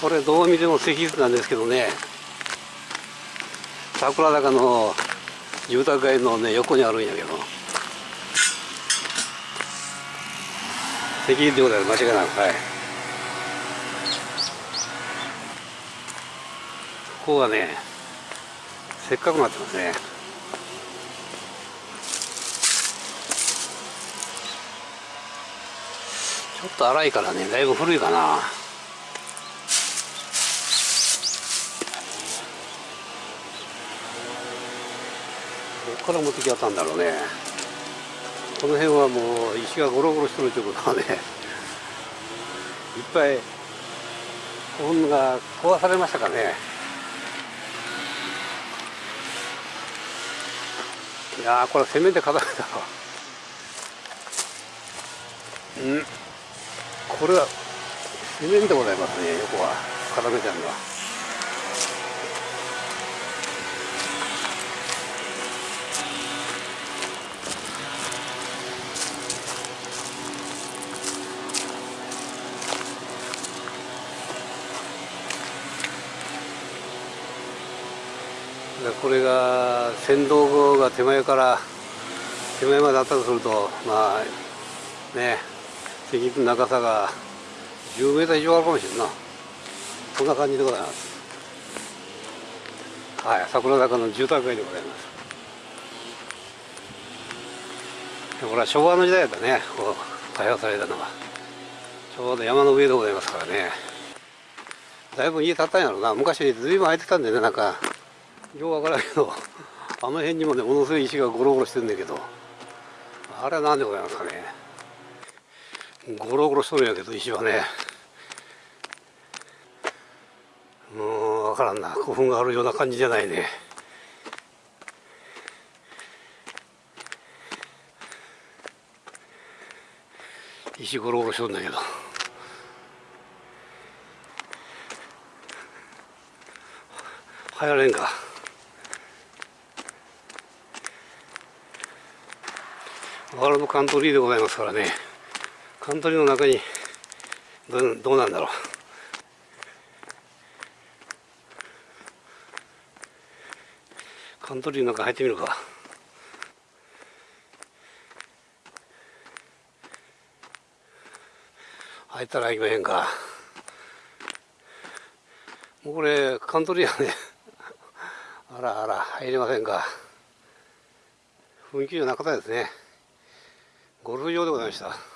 これどう見ても石室なんですけどね。桜坂の住宅街のね横にあるんやけど。石室でございます間違いなくはい。ここはねせっかくなってますね。ちょっと荒いからねだいぶ古いかな。どこから持ってきやったんだろうね。この辺はもう石がゴロゴロしてるということはねいっぱい古墳が壊されましたかね。いやこれセメント固めたわ。うん。これはセメンでございますね横は。固めてあるのは。これが船頭が手前から手前まであったとするとまあね石の長さが10メーター以上あるかもしれんな。こんな感じでございます。はい桜坂の住宅街でございます。これは昭和の時代だね。こう開発されたのは。ちょうど山の上でございますからね。だいぶ家建ったんやろうな。昔ずいぶん空いてたんでねなんかようわからんけどあの辺にもねものすごい石がゴロゴロしてるんだけどあれは何でございますかね。ゴロゴロしとるんやけど石はね。もうわからんな。古墳があるような感じじゃないね。石ゴロゴロしとるんだけど。入られんか。ワールドカントリーでございますからねカントリーの中にどうどうなんだろう。カントリーの中入ってみるか。入ったら行きまへんか。もうこれカントリーやねあらあら入れませんか。雰囲気のなかったですね。ゴルフ場でございました。